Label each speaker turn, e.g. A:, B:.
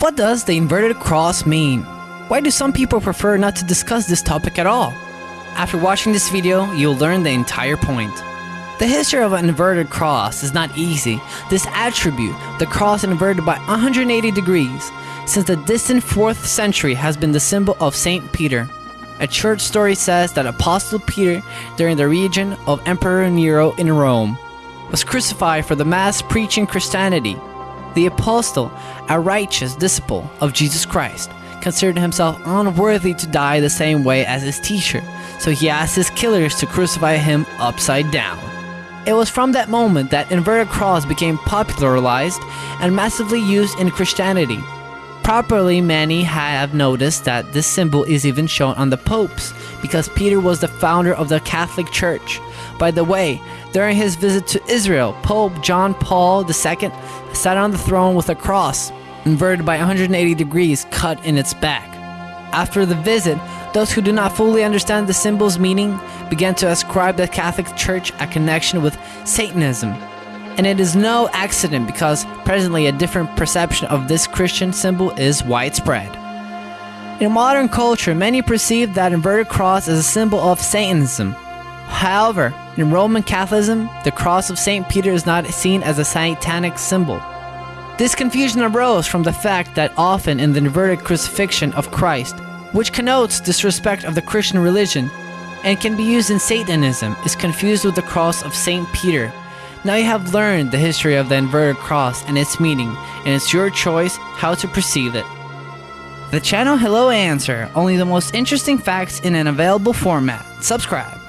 A: What does the inverted cross mean? Why do some people prefer not to discuss this topic at all? After watching this video, you'll learn the entire point. The history of an inverted cross is not easy. This attribute, the cross inverted by 180 degrees, since the distant 4th century has been the symbol of St. Peter. A church story says that Apostle Peter, during the region of Emperor Nero in Rome, was crucified for the mass preaching Christianity. The apostle, a righteous disciple of Jesus Christ, considered himself unworthy to die the same way as his teacher, so he asked his killers to crucify him upside down. It was from that moment that inverted cross became popularized and massively used in Christianity. Properly, many have noticed that this symbol is even shown on the popes, because Peter was the founder of the Catholic Church. By the way, during his visit to Israel, Pope John Paul II sat on the throne with a cross, inverted by 180 degrees cut in its back. After the visit, those who do not fully understand the symbol's meaning began to ascribe the Catholic Church a connection with Satanism. And it is no accident because presently a different perception of this Christian symbol is widespread. In modern culture, many perceive that inverted cross as a symbol of Satanism. However, in Roman Catholicism, the cross of St. Peter is not seen as a satanic symbol. This confusion arose from the fact that often in the inverted crucifixion of Christ, which connotes disrespect of the Christian religion and can be used in Satanism, is confused with the cross of St. Peter. Now you have learned the history of the inverted cross and its meaning, and it's your choice how to perceive it. The channel Hello Answer, only the most interesting facts in an available format. Subscribe.